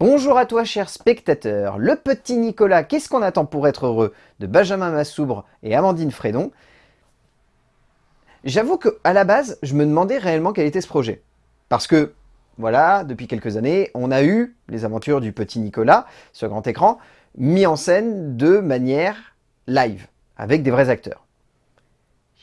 Bonjour à toi cher spectateur, le petit Nicolas, qu'est-ce qu'on attend pour être heureux de Benjamin Massoubre et Amandine Frédon. J'avoue qu'à la base, je me demandais réellement quel était ce projet. Parce que, voilà, depuis quelques années, on a eu les aventures du petit Nicolas sur grand écran, mis en scène de manière live, avec des vrais acteurs.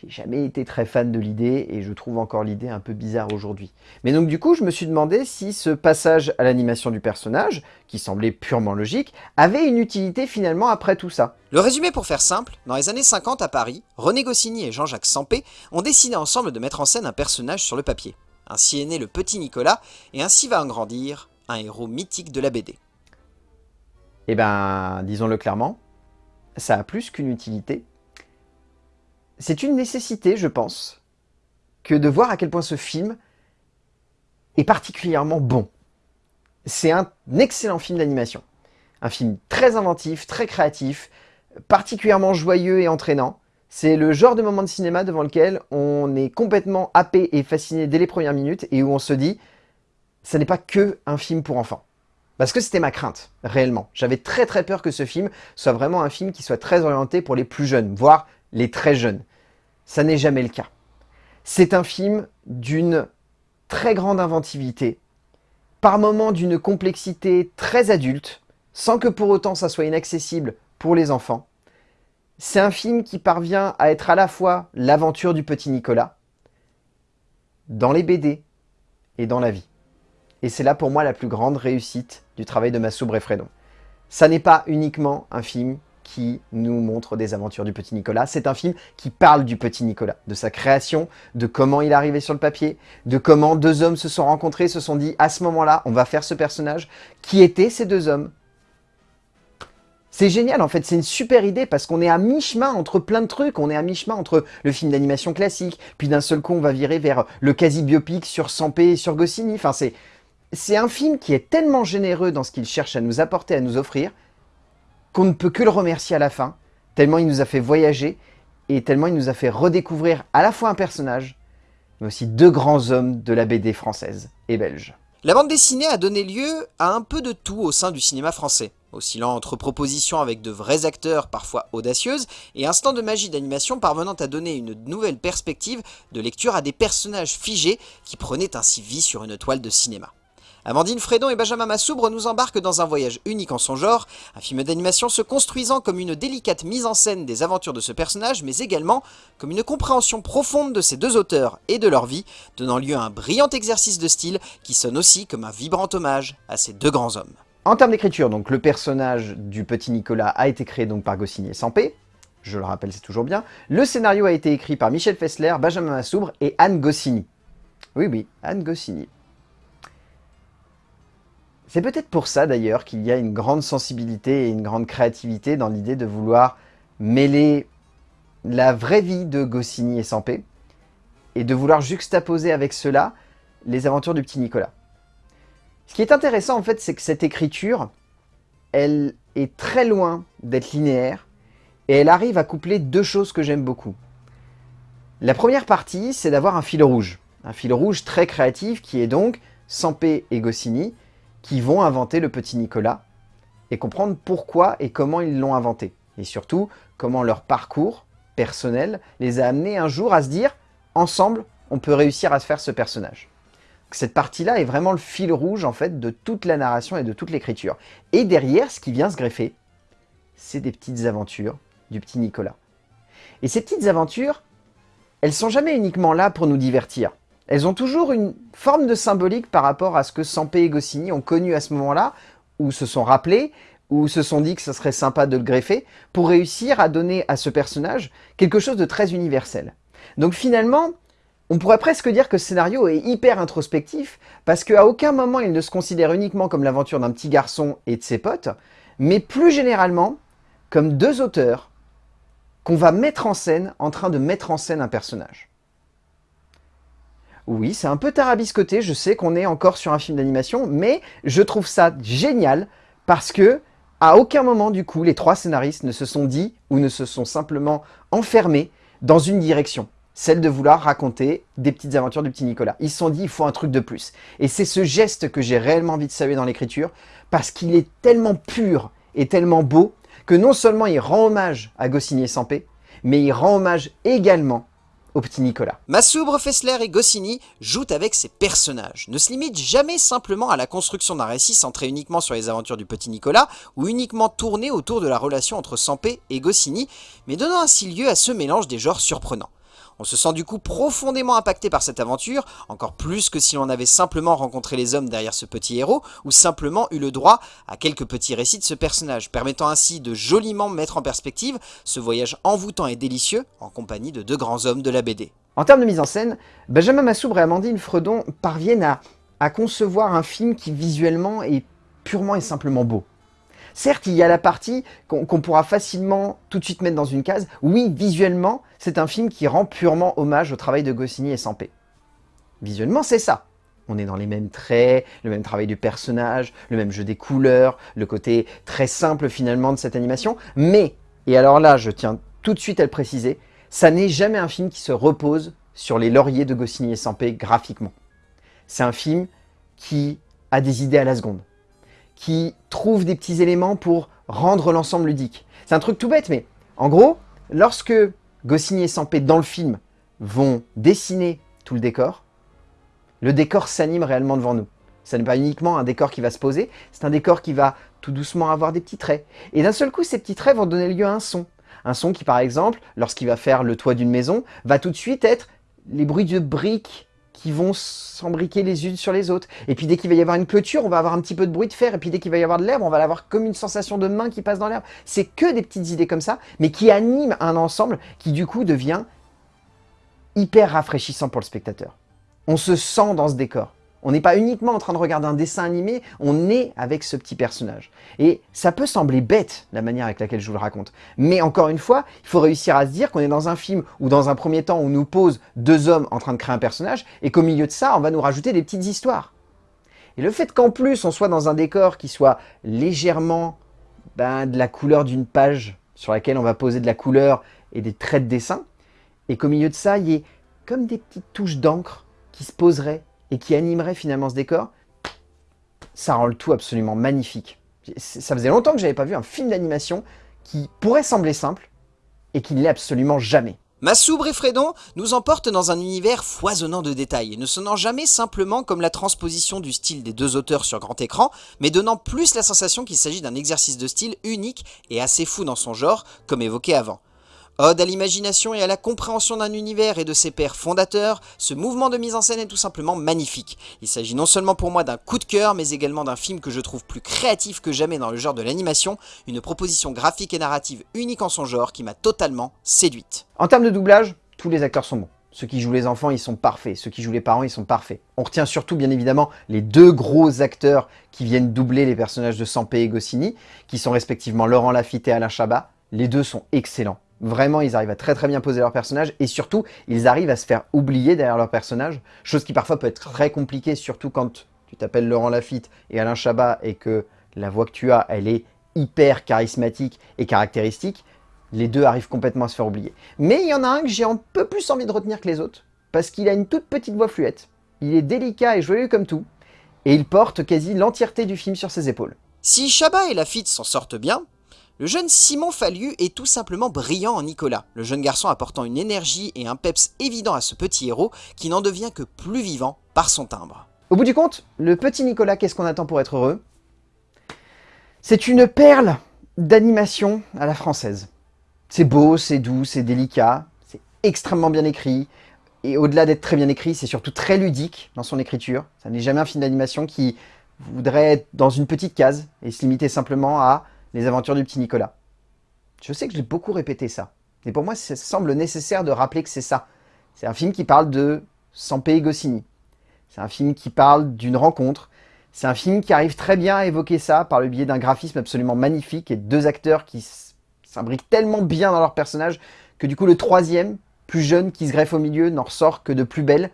J'ai jamais été très fan de l'idée et je trouve encore l'idée un peu bizarre aujourd'hui. Mais donc du coup, je me suis demandé si ce passage à l'animation du personnage, qui semblait purement logique, avait une utilité finalement après tout ça. Le résumé pour faire simple, dans les années 50 à Paris, René Goscinny et Jean-Jacques Sampé ont décidé ensemble de mettre en scène un personnage sur le papier. Ainsi est né le petit Nicolas, et ainsi va en grandir un héros mythique de la BD. Eh ben, disons-le clairement, ça a plus qu'une utilité, c'est une nécessité, je pense, que de voir à quel point ce film est particulièrement bon. C'est un excellent film d'animation. Un film très inventif, très créatif, particulièrement joyeux et entraînant. C'est le genre de moment de cinéma devant lequel on est complètement happé et fasciné dès les premières minutes et où on se dit « ça n'est pas que un film pour enfants ». Parce que c'était ma crainte, réellement. J'avais très très peur que ce film soit vraiment un film qui soit très orienté pour les plus jeunes, voire les très jeunes. Ça n'est jamais le cas. C'est un film d'une très grande inventivité, par moments d'une complexité très adulte, sans que pour autant ça soit inaccessible pour les enfants. C'est un film qui parvient à être à la fois l'aventure du petit Nicolas, dans les BD et dans la vie. Et c'est là pour moi la plus grande réussite du travail de Massoub et Fredon. Ça n'est pas uniquement un film qui nous montre des aventures du petit Nicolas. C'est un film qui parle du petit Nicolas, de sa création, de comment il est arrivé sur le papier, de comment deux hommes se sont rencontrés, se sont dit à ce moment-là, on va faire ce personnage. Qui étaient ces deux hommes? C'est génial en fait, c'est une super idée parce qu'on est à mi-chemin entre plein de trucs. On est à mi-chemin entre le film d'animation classique, puis d'un seul coup on va virer vers le quasi-biopic sur Sampé et sur Goscinny. Enfin c'est un film qui est tellement généreux dans ce qu'il cherche à nous apporter, à nous offrir, qu'on ne peut que le remercier à la fin, tellement il nous a fait voyager et tellement il nous a fait redécouvrir à la fois un personnage, mais aussi deux grands hommes de la BD française et belge. La bande dessinée a donné lieu à un peu de tout au sein du cinéma français, oscillant entre propositions avec de vrais acteurs parfois audacieuses et instants de magie d'animation parvenant à donner une nouvelle perspective de lecture à des personnages figés qui prenaient ainsi vie sur une toile de cinéma. Amandine Fredon et Benjamin Massoubre nous embarquent dans un voyage unique en son genre, un film d'animation se construisant comme une délicate mise en scène des aventures de ce personnage, mais également comme une compréhension profonde de ces deux auteurs et de leur vie, donnant lieu à un brillant exercice de style qui sonne aussi comme un vibrant hommage à ces deux grands hommes. En termes d'écriture, donc le personnage du petit Nicolas a été créé donc par Goscinny et Sampé, je le rappelle c'est toujours bien. Le scénario a été écrit par Michel Fessler, Benjamin Massoubre et Anne Goscinny. Oui oui, Anne Goscinny. C'est peut-être pour ça d'ailleurs qu'il y a une grande sensibilité et une grande créativité dans l'idée de vouloir mêler la vraie vie de Goscinny et Sampé et de vouloir juxtaposer avec cela les aventures du petit Nicolas. Ce qui est intéressant en fait, c'est que cette écriture, elle est très loin d'être linéaire et elle arrive à coupler deux choses que j'aime beaucoup. La première partie, c'est d'avoir un fil rouge. Un fil rouge très créatif qui est donc Sampé et Goscinny qui vont inventer le petit Nicolas et comprendre pourquoi et comment ils l'ont inventé. Et surtout, comment leur parcours personnel les a amenés un jour à se dire « ensemble, on peut réussir à se faire ce personnage ». Cette partie-là est vraiment le fil rouge en fait de toute la narration et de toute l'écriture. Et derrière, ce qui vient se greffer, c'est des petites aventures du petit Nicolas. Et ces petites aventures, elles sont jamais uniquement là pour nous divertir elles ont toujours une forme de symbolique par rapport à ce que Sampé et Goscinny ont connu à ce moment-là, ou se sont rappelés, ou se sont dit que ce serait sympa de le greffer, pour réussir à donner à ce personnage quelque chose de très universel. Donc finalement, on pourrait presque dire que ce scénario est hyper introspectif, parce qu'à aucun moment il ne se considère uniquement comme l'aventure d'un petit garçon et de ses potes, mais plus généralement comme deux auteurs qu'on va mettre en scène en train de mettre en scène un personnage. Oui, c'est un peu tarabiscoté, je sais qu'on est encore sur un film d'animation, mais je trouve ça génial parce que à aucun moment, du coup, les trois scénaristes ne se sont dit ou ne se sont simplement enfermés dans une direction. celle de vouloir raconter des petites aventures du petit Nicolas. Ils se sont dit, il faut un truc de plus. Et c'est ce geste que j'ai réellement envie de saluer dans l'écriture, parce qu'il est tellement pur et tellement beau, que non seulement il rend hommage à Goscinny et Sampé, mais il rend hommage également au petit Nicolas. Massoubre, Fessler et Goscinny jouent avec ses personnages, ne se limitent jamais simplement à la construction d'un récit centré uniquement sur les aventures du petit Nicolas, ou uniquement tourné autour de la relation entre Sampé et Goscinny, mais donnant ainsi lieu à ce mélange des genres surprenants. On se sent du coup profondément impacté par cette aventure, encore plus que si l'on avait simplement rencontré les hommes derrière ce petit héros, ou simplement eu le droit à quelques petits récits de ce personnage, permettant ainsi de joliment mettre en perspective ce voyage envoûtant et délicieux en compagnie de deux grands hommes de la BD. En termes de mise en scène, Benjamin Massoubre et Amandine Fredon parviennent à, à concevoir un film qui visuellement est purement et simplement beau. Certes, il y a la partie qu'on pourra facilement tout de suite mettre dans une case. Oui, visuellement, c'est un film qui rend purement hommage au travail de Goscinny et Sampé. Visuellement, c'est ça. On est dans les mêmes traits, le même travail du personnage, le même jeu des couleurs, le côté très simple finalement de cette animation. Mais, et alors là, je tiens tout de suite à le préciser, ça n'est jamais un film qui se repose sur les lauriers de Goscinny et Sampé graphiquement. C'est un film qui a des idées à la seconde qui trouve des petits éléments pour rendre l'ensemble ludique. C'est un truc tout bête, mais en gros, lorsque Goscinny et Sampé, dans le film, vont dessiner tout le décor, le décor s'anime réellement devant nous. Ce n'est pas uniquement un décor qui va se poser, c'est un décor qui va tout doucement avoir des petits traits. Et d'un seul coup, ces petits traits vont donner lieu à un son. Un son qui, par exemple, lorsqu'il va faire le toit d'une maison, va tout de suite être les bruits de briques qui vont s'embriquer les unes sur les autres. Et puis dès qu'il va y avoir une clôture, on va avoir un petit peu de bruit de fer. Et puis dès qu'il va y avoir de l'herbe, on va avoir comme une sensation de main qui passe dans l'herbe. C'est que des petites idées comme ça, mais qui animent un ensemble qui du coup devient hyper rafraîchissant pour le spectateur. On se sent dans ce décor. On n'est pas uniquement en train de regarder un dessin animé, on est avec ce petit personnage. Et ça peut sembler bête, la manière avec laquelle je vous le raconte. Mais encore une fois, il faut réussir à se dire qu'on est dans un film où dans un premier temps, on nous pose deux hommes en train de créer un personnage, et qu'au milieu de ça, on va nous rajouter des petites histoires. Et le fait qu'en plus, on soit dans un décor qui soit légèrement ben, de la couleur d'une page sur laquelle on va poser de la couleur et des traits de dessin, et qu'au milieu de ça, il y ait comme des petites touches d'encre qui se poseraient et qui animerait finalement ce décor, ça rend le tout absolument magnifique. Ça faisait longtemps que j'avais pas vu un film d'animation qui pourrait sembler simple et qui ne l'est absolument jamais. Massoubre et Fredon nous emportent dans un univers foisonnant de détails, ne sonnant jamais simplement comme la transposition du style des deux auteurs sur grand écran, mais donnant plus la sensation qu'il s'agit d'un exercice de style unique et assez fou dans son genre, comme évoqué avant. Ode à l'imagination et à la compréhension d'un univers et de ses pères fondateurs, ce mouvement de mise en scène est tout simplement magnifique. Il s'agit non seulement pour moi d'un coup de cœur, mais également d'un film que je trouve plus créatif que jamais dans le genre de l'animation, une proposition graphique et narrative unique en son genre qui m'a totalement séduite. En termes de doublage, tous les acteurs sont bons. Ceux qui jouent les enfants, ils sont parfaits. Ceux qui jouent les parents, ils sont parfaits. On retient surtout, bien évidemment, les deux gros acteurs qui viennent doubler les personnages de Sampé et Goscinny, qui sont respectivement Laurent Lafitte et Alain Chabat. Les deux sont excellents. Vraiment, ils arrivent à très très bien poser leur personnage et surtout, ils arrivent à se faire oublier derrière leur personnage, chose qui parfois peut être très compliquée, surtout quand tu t'appelles Laurent Lafitte et Alain Chabat et que la voix que tu as, elle est hyper charismatique et caractéristique, les deux arrivent complètement à se faire oublier. Mais il y en a un que j'ai un peu plus envie de retenir que les autres, parce qu'il a une toute petite voix fluette, il est délicat et joyeux comme tout, et il porte quasi l'entièreté du film sur ses épaules. Si Chabat et Lafitte s'en sortent bien, le jeune Simon Fallu est tout simplement brillant en Nicolas, le jeune garçon apportant une énergie et un peps évident à ce petit héros qui n'en devient que plus vivant par son timbre. Au bout du compte, le petit Nicolas, qu'est-ce qu'on attend pour être heureux? C'est une perle d'animation à la française. C'est beau, c'est doux, c'est délicat, c'est extrêmement bien écrit, et au-delà d'être très bien écrit, c'est surtout très ludique dans son écriture. Ça n'est jamais un film d'animation qui voudrait être dans une petite case et se limiter simplement à les aventures du petit Nicolas. Je sais que j'ai beaucoup répété ça. Et pour moi, ça semble nécessaire de rappeler que c'est ça. C'est un film qui parle de Sampé et Goscinny. C'est un film qui parle d'une rencontre. C'est un film qui arrive très bien à évoquer ça par le biais d'un graphisme absolument magnifique et de deux acteurs qui s'imbriquent tellement bien dans leur personnage que du coup le troisième, plus jeune, qui se greffe au milieu, n'en ressort que de plus belle.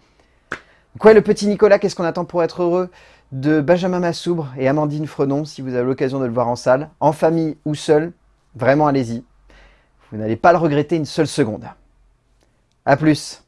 Quoi, le petit Nicolas, qu'est-ce qu'on attend pour être heureux? De Benjamin Massoubre et Amandine Frenon, si vous avez l'occasion de le voir en salle, en famille ou seul, vraiment allez-y. Vous n'allez pas le regretter une seule seconde. A plus